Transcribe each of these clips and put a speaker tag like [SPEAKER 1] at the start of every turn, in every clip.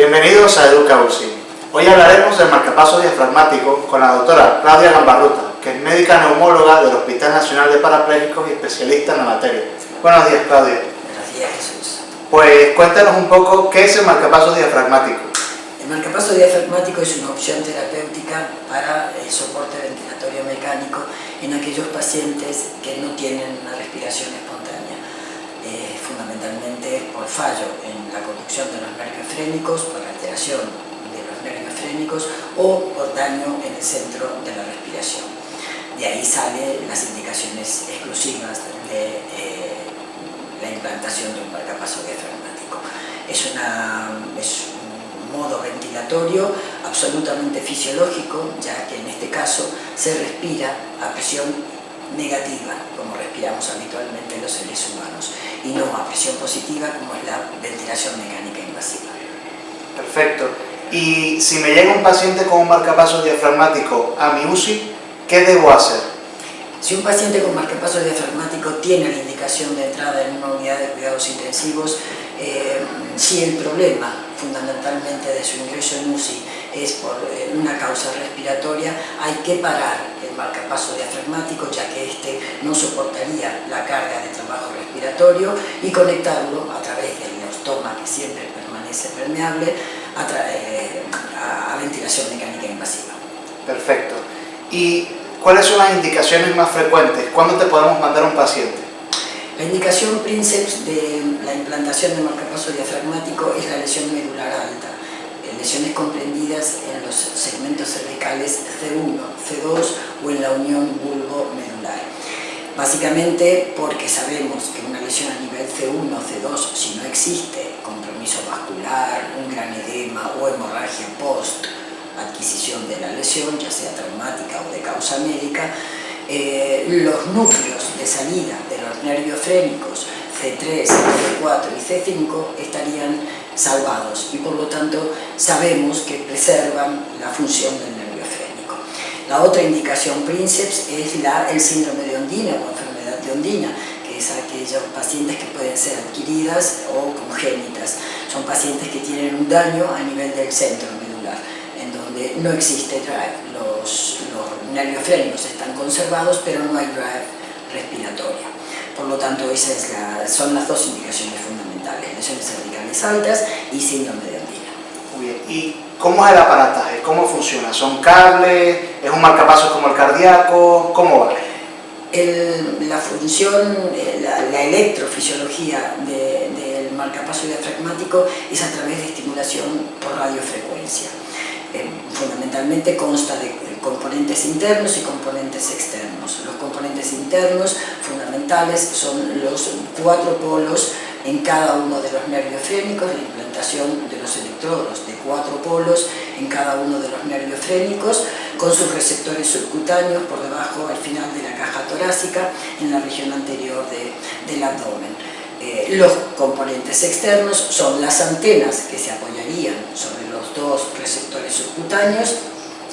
[SPEAKER 1] Bienvenidos a Educa UCI. Hoy hablaremos del marcapaso diafragmático con la doctora Claudia Gambarruta, que es médica neumóloga del Hospital Nacional de Parapléjicos y especialista en la materia. Buenos días, Claudia.
[SPEAKER 2] Buenos días, Jesús.
[SPEAKER 1] Pues cuéntanos un poco qué es el marcapaso diafragmático.
[SPEAKER 2] El marcapaso diafragmático es una opción terapéutica para el soporte ventilatorio mecánico en aquellos pacientes que no tienen una respiración espontánea, eh, fundamentalmente por fallo en la conducción de los nervios frénicos, por alteración de los nervios frénicos o por daño en el centro de la respiración. De ahí salen las indicaciones exclusivas de eh, la implantación de un marcapaso diafragmático. Es, una, es un modo ventilatorio absolutamente fisiológico, ya que en este caso se respira a presión negativa, como respiramos habitualmente los seres humanos, y no a presión positiva, como es la ventilación mecánica invasiva.
[SPEAKER 1] Perfecto. Y si me llega un paciente con un marcapaso diafragmático a mi UCI, ¿qué debo hacer?
[SPEAKER 2] Si un paciente con marcapaso diafragmático tiene la indicación de entrada en una unidad de cuidados intensivos, eh, si el problema fundamentalmente de su ingreso en UCI es por eh, una causa respiratoria, hay que parar marcapaso diafragmático ya que éste no soportaría la carga de trabajo respiratorio y conectarlo a través del neostoma que siempre permanece permeable a, eh, a, a ventilación mecánica invasiva.
[SPEAKER 1] Perfecto. ¿Y cuáles son las indicaciones más frecuentes? ¿Cuándo te podemos mandar un paciente?
[SPEAKER 2] La indicación princeps de la implantación de marcapaso diafragmático es la lesión medular alta, lesiones comprendidas en los segmentos cervicales C1, C2 o en la unión bulbo-medular. Básicamente porque sabemos que una lesión a nivel C1 o C2, si no existe compromiso vascular, un gran edema o hemorragia post adquisición de la lesión, ya sea traumática o de causa médica, eh, los núcleos de salida de los nervios frénicos C3, C4 y C5 estarían salvados y por lo tanto sabemos que preservan la función del nervio frénico. La otra indicación princeps es la, el síndrome de Ondina o enfermedad de Ondina, que es aquellos pacientes que pueden ser adquiridas o congénitas. Son pacientes que tienen un daño a nivel del centro medular, en donde no existe drive. Los, los nervios frénicos están conservados, pero no hay drive respiratoria. Por lo tanto, esas es la, son las dos indicaciones fundamentales, lesiones cervicales altas y síndrome de Andina.
[SPEAKER 1] Muy bien. ¿Y cómo es el aparataje? ¿Cómo funciona? ¿Son cables? ¿Es un marcapasos como el cardíaco? ¿Cómo va?
[SPEAKER 2] El, la función, eh, la, la electrofisiología de, del marcapaso diafragmático es a través de estimulación por radiofrecuencia. Eh, fundamentalmente consta de componentes internos y componentes externos. Los componentes internos fundamentales son los cuatro polos en cada uno de los nervios frénicos, la implantación de los electrodos de cuatro polos en cada uno de los nervios frénicos, con sus receptores subcutáneos por debajo, al final de la caja torácica, en la región anterior de, del abdomen. Eh, los componentes externos son las antenas que se apoyarían sobre los dos receptores subcutáneos,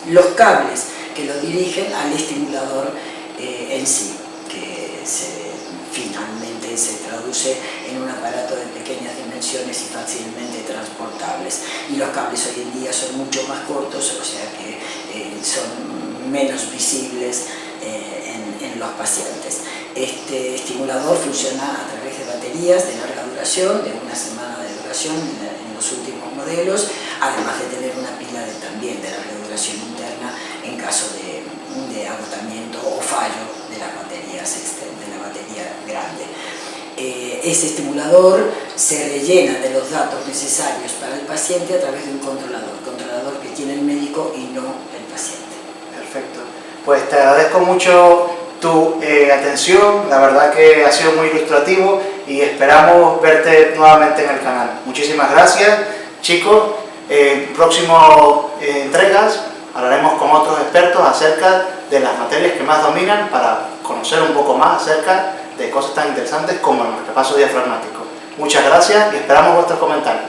[SPEAKER 2] los cables que lo dirigen al estimulador eh, en sí, que se, finalmente se traduce en un aparato de pequeñas dimensiones y fácilmente transportables. Y los cables hoy en día son mucho más cortos, o sea que eh, son menos visibles eh, en, en los pacientes. Este estimulador funciona a través de baterías de larga duración, de una semana de duración en los últimos modelos, además de tener una pila de, también de larga duración interna en caso de, de agotamiento o fallo de las baterías de la batería grande. Eh, ese estimulador se rellena de los datos necesarios para el paciente a través de un controlador, controlador que tiene el médico y no el paciente.
[SPEAKER 1] Perfecto. Pues te agradezco mucho tu eh, atención, la verdad que ha sido muy ilustrativo y esperamos verte nuevamente en el canal. Muchísimas gracias, chicos. En próximas eh, entregas hablaremos con otros expertos acerca de las materias que más dominan para conocer un poco más acerca de cosas tan interesantes como el marcapaso diafragmático. Muchas gracias y esperamos vuestros comentarios.